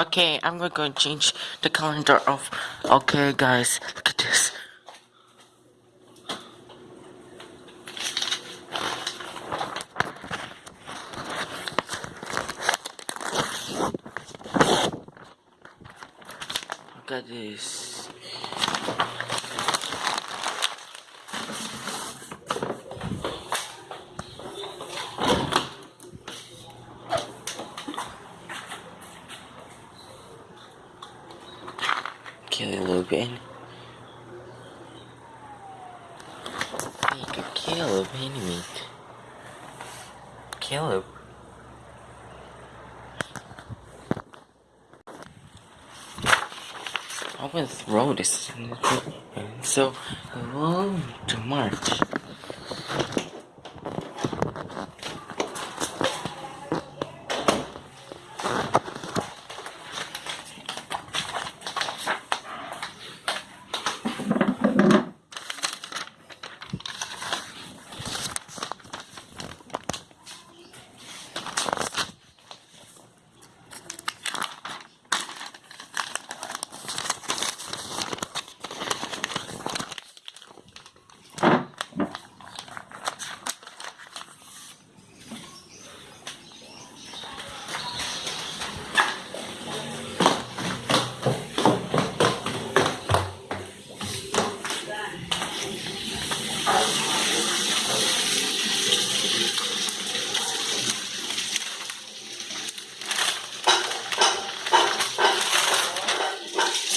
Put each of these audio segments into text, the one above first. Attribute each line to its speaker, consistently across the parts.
Speaker 1: Okay, I'm gonna go and change the calendar of. Okay, guys, look at this. Look at this. And make a Caleb animate. Caleb. I want to throw this in the so go to March.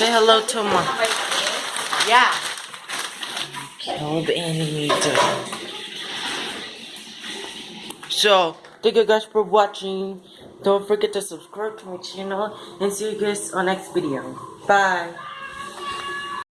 Speaker 1: Say hello to my
Speaker 2: Yeah.
Speaker 1: Caleb animator. So, thank you guys for watching. Don't forget to subscribe to my channel and see you guys on next video. Bye.